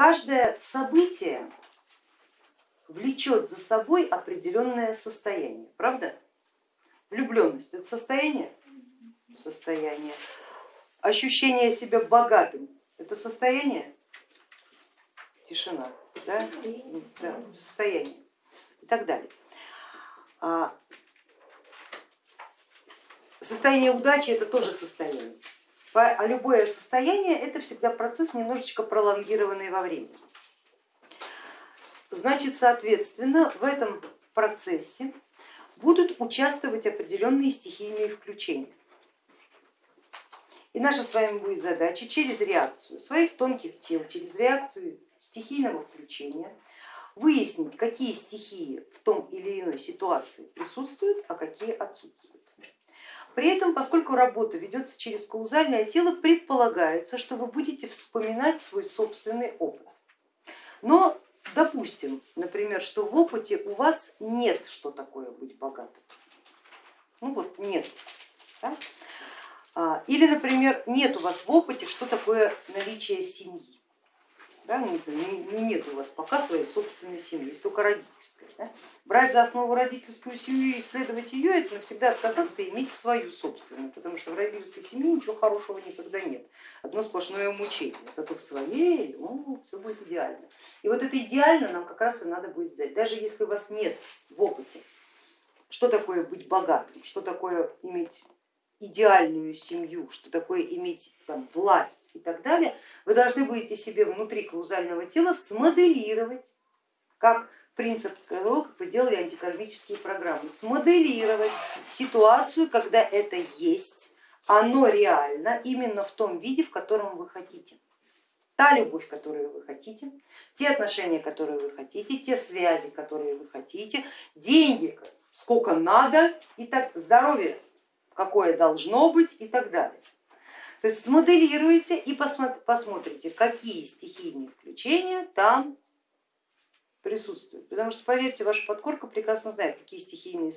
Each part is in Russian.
каждое событие влечет за собой определенное состояние, правда? Влюбленность это состояние? Состояние. Ощущение себя богатым это состояние? Тишина, да? да состояние и так далее. А состояние удачи это тоже состояние. А любое состояние это всегда процесс немножечко пролонгированный во времени. Значит, соответственно, в этом процессе будут участвовать определенные стихийные включения. И наша с вами будет задача через реакцию своих тонких тел, через реакцию стихийного включения выяснить, какие стихии в том или иной ситуации присутствуют, а какие отсутствуют. При этом, поскольку работа ведется через каузальное тело, предполагается, что вы будете вспоминать свой собственный опыт. Но допустим, например, что в опыте у вас нет, что такое быть богатым. Ну вот нет. Да? А, или, например, нет у вас в опыте, что такое наличие семьи да, ну, нет у вас пока своей собственной семьи, есть только родительская. Да? Брать за основу родительскую семью и исследовать ее, это навсегда отказаться иметь свою собственную, потому что в родительской семье ничего хорошего никогда нет, одно сплошное мучение, зато в своей ну, все будет идеально. И вот это идеально нам как раз и надо будет взять, даже если у вас нет в опыте, что такое быть богатым, что такое иметь идеальную семью, что такое иметь там, власть и так далее, вы должны будете себе внутри каузального тела смоделировать, как принцип того, как вы делали антикармические программы, смоделировать ситуацию, когда это есть, оно реально именно в том виде, в котором вы хотите. Та любовь, которую вы хотите, те отношения, которые вы хотите, те связи, которые вы хотите, деньги, сколько надо и так здоровье какое должно быть и так далее. То есть смоделируете и посмотрите, какие стихийные включения там присутствуют. Потому что, поверьте, ваша подкорка прекрасно знает, какие стихийные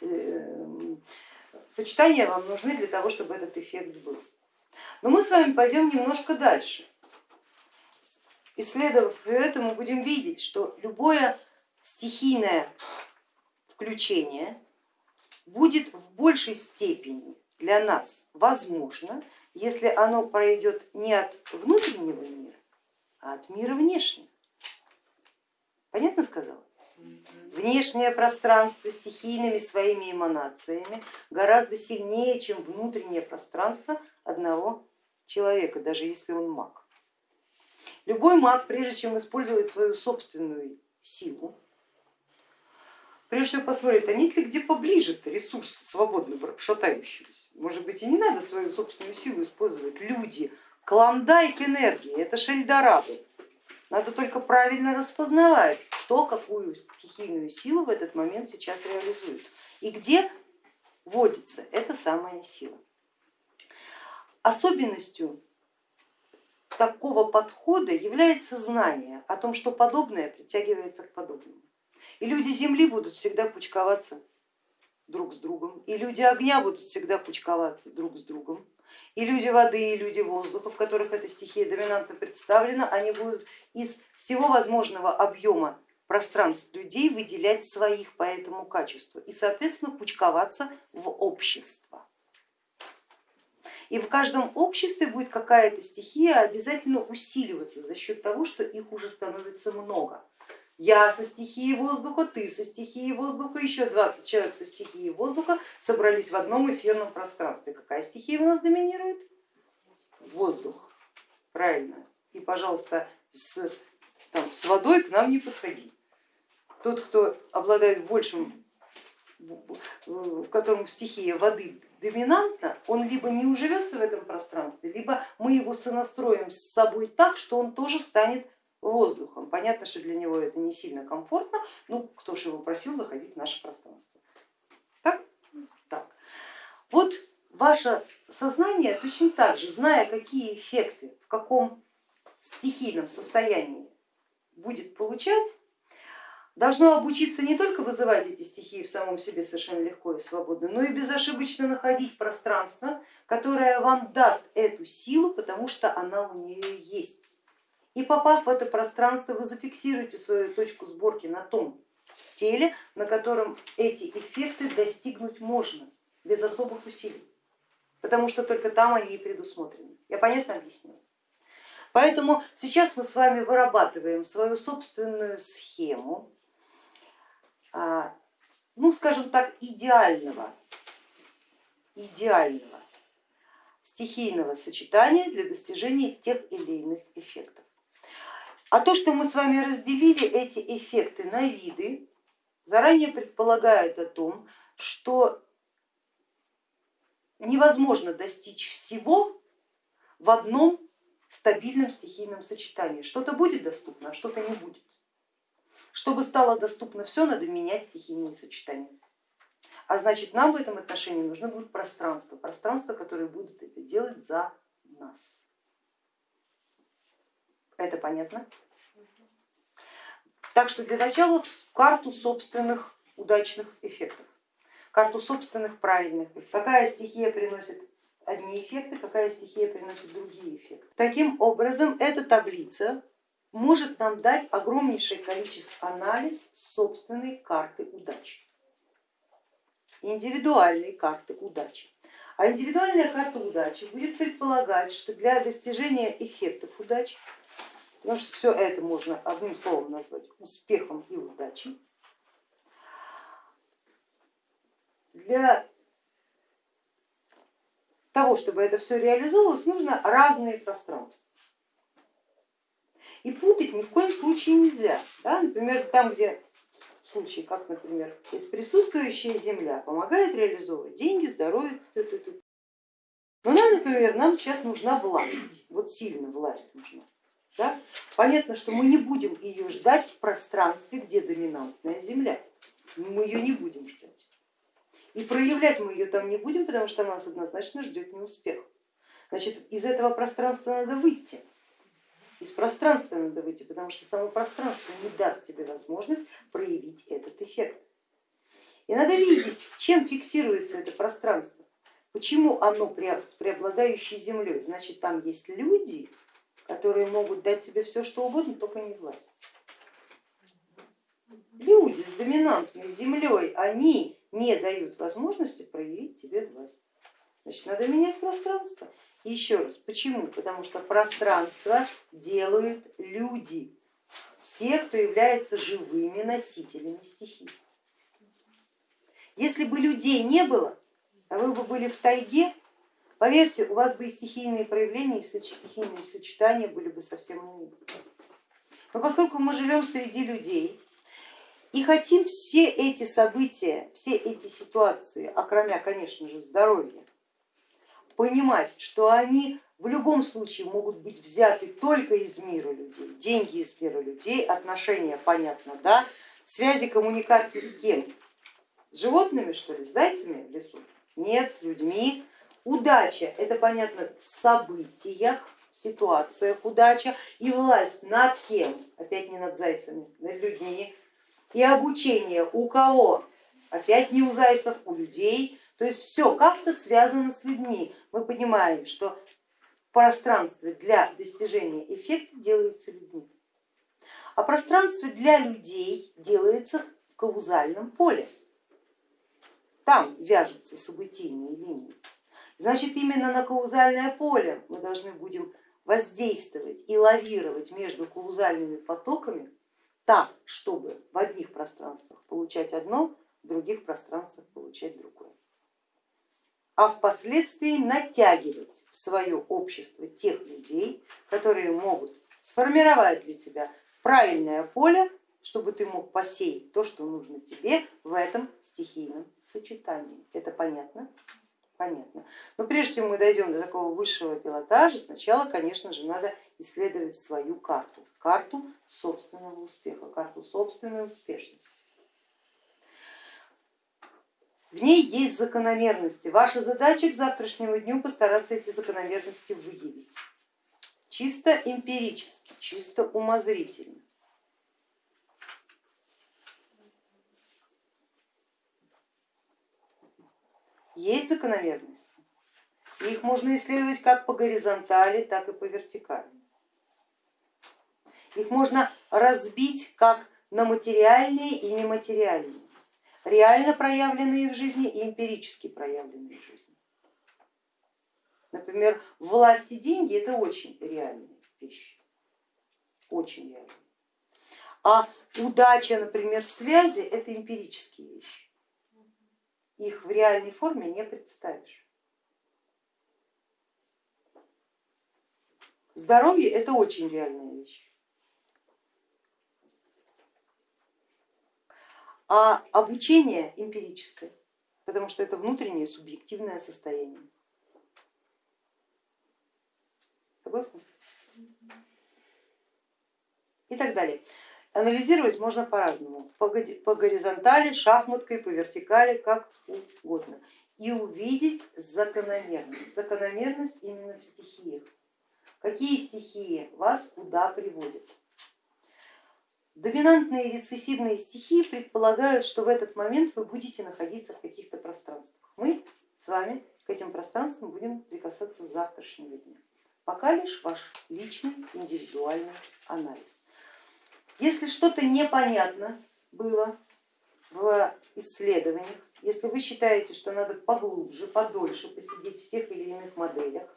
э, сочетания вам нужны для того, чтобы этот эффект был. Но мы с вами пойдем немножко дальше. Исследовав это, мы будем видеть, что любое стихийное включение будет в большей степени для нас возможно, если оно пройдет не от внутреннего мира, а от мира внешнего. Понятно сказала? Внешнее пространство стихийными своими эманациями гораздо сильнее, чем внутреннее пространство одного человека, даже если он маг. Любой маг, прежде чем использовать свою собственную силу, прежде всего посмотрит, а нет ли где поближе ресурс свободно шатающийся. Может быть и не надо свою собственную силу использовать. Люди, клондайк энергии, это шельдорадо. Надо только правильно распознавать, кто какую стихийную силу в этот момент сейчас реализует и где водится эта самая сила. Особенностью такого подхода является знание о том, что подобное притягивается к подобному. И люди земли будут всегда кучковаться друг с другом, и люди огня будут всегда кучковаться друг с другом, и люди воды, и люди воздуха, в которых эта стихия доминантно представлена, они будут из всего возможного объема пространств людей выделять своих по этому качеству и, соответственно, кучковаться в общество. И в каждом обществе будет какая-то стихия обязательно усиливаться за счет того, что их уже становится много. Я со стихией воздуха, ты со стихией воздуха, еще 20 человек со стихией воздуха собрались в одном эфирном пространстве. Какая стихия у нас доминирует? Воздух, правильно. И, пожалуйста, с, там, с водой к нам не подходи. Тот, кто обладает большим, в котором стихия воды доминантна, он либо не уживется в этом пространстве, либо мы его сонастроим с собой так, что он тоже станет воздухом. Понятно, что для него это не сильно комфортно, ну кто же его просил заходить в наше пространство. Так? Так. Вот ваше сознание точно так же, зная, какие эффекты, в каком стихийном состоянии будет получать, должно обучиться не только вызывать эти стихии в самом себе совершенно легко и свободно, но и безошибочно находить пространство, которое вам даст эту силу, потому что она у нее есть И попав в это пространство, вы зафиксируете свою точку сборки на том теле, на котором эти эффекты достигнуть можно без особых усилий, потому что только там они и предусмотрены. Я понятно объяснила? Поэтому сейчас мы с вами вырабатываем свою собственную схему, а, ну скажем так, идеального, идеального стихийного сочетания для достижения тех или иных эффектов. А то, что мы с вами разделили эти эффекты на виды, заранее предполагает о том, что невозможно достичь всего в одном стабильном стихийном сочетании. Что-то будет доступно, а что-то не будет. Чтобы стало доступно все, надо менять стихийные сочетания. А значит, нам в этом отношении нужно будет пространство, пространство, которое будет это делать за нас. Это понятно? Так что для начала карту собственных удачных эффектов, карту собственных правильных. Какая стихия приносит одни эффекты, какая стихия приносит другие эффекты. Таким образом, эта таблица может нам дать огромнейшее количество анализ собственной карты удачи, индивидуальной карты удачи. А индивидуальная карта удачи будет предполагать, что для достижения эффектов удачи, потому что все это можно одним словом назвать успехом и удачей, для того, чтобы это все реализовывалось, нужно разные пространства. И путать ни в коем случае нельзя. Да? Например, там, где в случае, как, например, есть присутствующая земля, помогает реализовывать деньги, здоровье. Но нам, например, нам сейчас нужна власть, вот сильно власть нужна. Да? Понятно, что мы не будем ее ждать в пространстве, где доминантная земля. Мы ее не будем ждать. И проявлять мы ее там не будем, потому что нас однозначно ждет неуспех. Значит, из этого пространства надо выйти. Из пространства надо выйти, потому что само пространство не даст тебе возможность проявить этот эффект. И надо видеть, чем фиксируется это пространство, почему оно с преобладающей землей. Значит, там есть люди, которые могут дать тебе все, что угодно, только не власть. Люди с доминантной землей, они не дают возможности проявить тебе власть. Значит, надо менять пространство. Еще раз, почему? Потому что пространство делают люди, все, кто является живыми носителями стихий. Если бы людей не было, а вы бы были в тайге, поверьте, у вас бы и стихийные проявления, и стихийные сочетания были бы совсем иные. Но поскольку мы живем среди людей, и хотим все эти события, все эти ситуации, окромя, конечно же, здоровья, понимать, что они в любом случае могут быть взяты только из мира людей, деньги из мира людей, отношения, понятно, да, связи, коммуникации с кем? С животными, что ли, с зайцами в лесу? Нет, с людьми. Удача, это понятно в событиях, в ситуациях удача и власть над кем? Опять не над зайцами, над людьми и обучение у кого? Опять не у зайцев, у людей. То есть все как-то связано с людьми. Мы понимаем, что пространство для достижения эффекта делается людьми. А пространство для людей делается в каузальном поле. Там вяжутся событийные линии. Значит, именно на каузальное поле мы должны будем воздействовать и лавировать между каузальными потоками так, чтобы в одних пространствах получать одно, в других пространствах получать другое. А впоследствии натягивать в свое общество тех людей, которые могут сформировать для тебя правильное поле, чтобы ты мог посеять то, что нужно тебе в этом стихийном сочетании. Это понятно? Понятно. Но прежде чем мы дойдем до такого высшего пилотажа, сначала, конечно же, надо исследовать свою карту, карту собственного успеха, карту собственной успешности. В ней есть закономерности. Ваша задача к завтрашнему дню постараться эти закономерности выявить. Чисто эмпирически, чисто умозрительно. Есть закономерности, их можно исследовать как по горизонтали, так и по вертикали. Их можно разбить как на материальные и нематериальные, реально проявленные в жизни и эмпирически проявленные в жизни. Например, власть и деньги это очень реальные вещи, очень реальные. А удача, например, связи это эмпирические вещи. Их в реальной форме не представишь. Здоровье это очень реальная вещь. А обучение эмпирическое, потому что это внутреннее субъективное состояние. Согласны? И так далее. Анализировать можно по-разному, по горизонтали, шахматкой, по вертикали, как угодно. И увидеть закономерность. Закономерность именно в стихиях. Какие стихии вас куда приводят? Доминантные и рецессивные стихии предполагают, что в этот момент вы будете находиться в каких-то пространствах. Мы с вами к этим пространствам будем прикасаться с завтрашнего дня. Пока лишь ваш личный индивидуальный анализ. Если что-то непонятно было в исследованиях, если вы считаете, что надо поглубже, подольше посидеть в тех или иных моделях,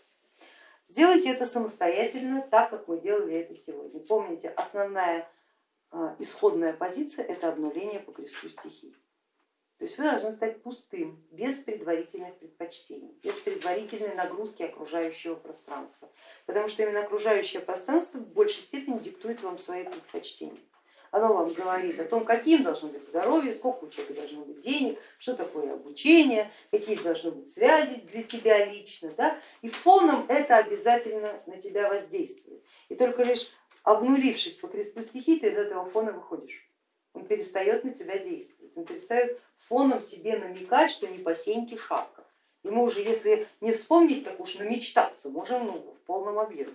Сделайте это самостоятельно, так как мы делали это сегодня. Помните, основная а, исходная позиция это обнуление по кресту стихий. То есть вы должны стать пустым, без предварительных предпочтений, без предварительной нагрузки окружающего пространства, потому что именно окружающее пространство в большей степени диктует вам свои предпочтения. Оно вам говорит о том, каким должно быть здоровье, сколько у человека должно быть денег, что такое обучение, какие должны быть связи для тебя лично. Да? И фоном это обязательно на тебя воздействует. И только лишь обнулившись по кресту стихий, ты из этого фона выходишь. Он перестает на тебя действовать, он перестает фоном тебе намекать, что не по сеньке шапка. Мы уже, если не вспомнить, так уж намечтаться можем ну, в полном объеме.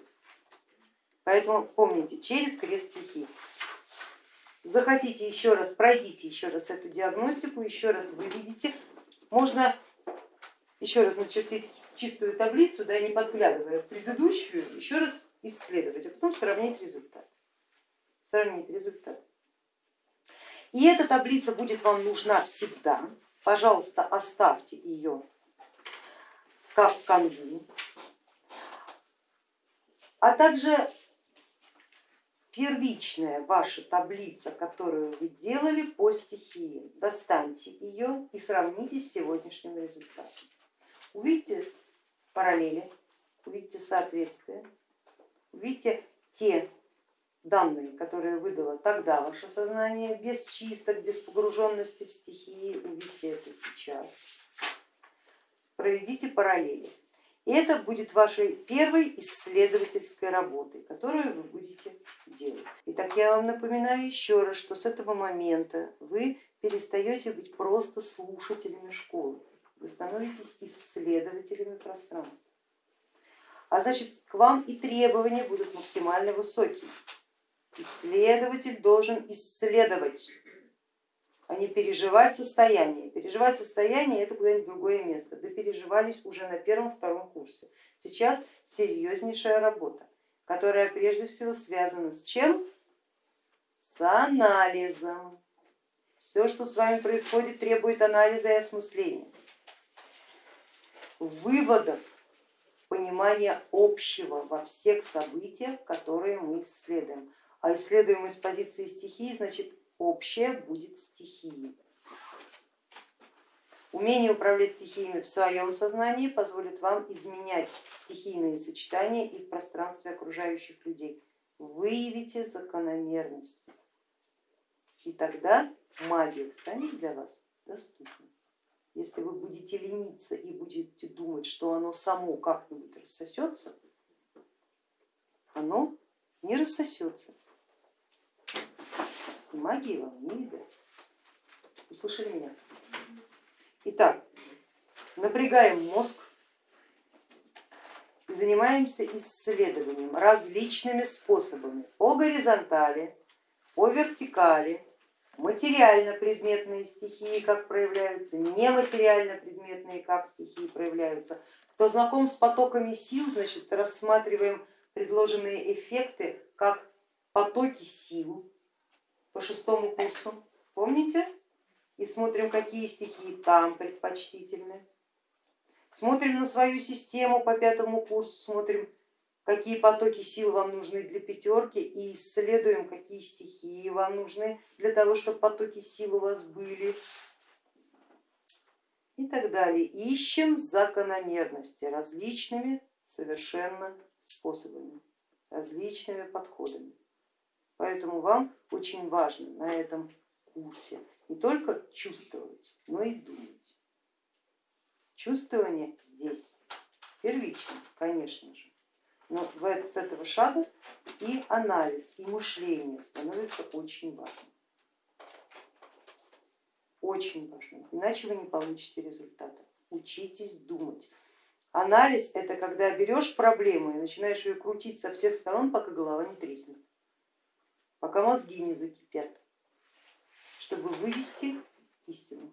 Поэтому помните, через крест стихий захотите еще раз, пройдите еще раз эту диагностику, еще раз вы видите, можно еще раз начертить чистую таблицу, да, не подглядывая в предыдущую, еще раз исследовать, а потом сравнить результат. Сравнить результат. И эта таблица будет вам нужна всегда. Пожалуйста, оставьте ее как канву. А также первичная ваша таблица, которую вы делали по стихии. Достаньте ее и сравните с сегодняшним результатом. Увидите параллели, увидите соответствие, увидите те данные, которые выдало тогда ваше сознание, без чисток, без погруженности в стихии, увидите это сейчас. Проведите параллели. И это будет вашей первой исследовательской работой, которую вы будете делать. Итак, я вам напоминаю еще раз, что с этого момента вы перестаете быть просто слушателями школы, вы становитесь исследователями пространства. А значит, к вам и требования будут максимально высокие. Исследователь должен исследовать а не переживать состояние. Переживать состояние это куда-нибудь другое место. Да переживались уже на первом-втором курсе. Сейчас серьезнейшая работа, которая прежде всего связана с чем? С анализом. Все, что с вами происходит, требует анализа и осмысления, выводов, понимания общего во всех событиях, которые мы исследуем. А исследуем из позиции стихии, значит общее будет стихией. Умение управлять стихиями в своем сознании позволит вам изменять стихийные сочетания и в пространстве окружающих людей. Выявите закономерности, и тогда магия станет для вас доступной. Если вы будете лениться и будете думать, что оно само как-нибудь рассосется, оно не рассосется магии вам не видать. Услышали меня? Итак, напрягаем мозг и занимаемся исследованием различными способами по горизонтали, по вертикали, материально-предметные стихии, как проявляются, нематериально-предметные, как стихии проявляются. Кто знаком с потоками сил, значит рассматриваем предложенные эффекты как потоки сил по шестому курсу, помните? И смотрим, какие стихии там предпочтительны. Смотрим на свою систему по пятому курсу, смотрим, какие потоки сил вам нужны для пятерки и исследуем, какие стихии вам нужны для того, чтобы потоки сил у вас были и так далее. Ищем закономерности различными совершенно способами, различными подходами. Поэтому вам очень важно на этом курсе не только чувствовать, но и думать. Чувствование здесь первично, конечно же, но с этого шага и анализ, и мышление становится очень важным. Очень важным, иначе вы не получите результата. Учитесь думать. Анализ это когда берешь проблему и начинаешь ее крутить со всех сторон, пока голова не треснет, пока мозги не закипят, чтобы вывести истину.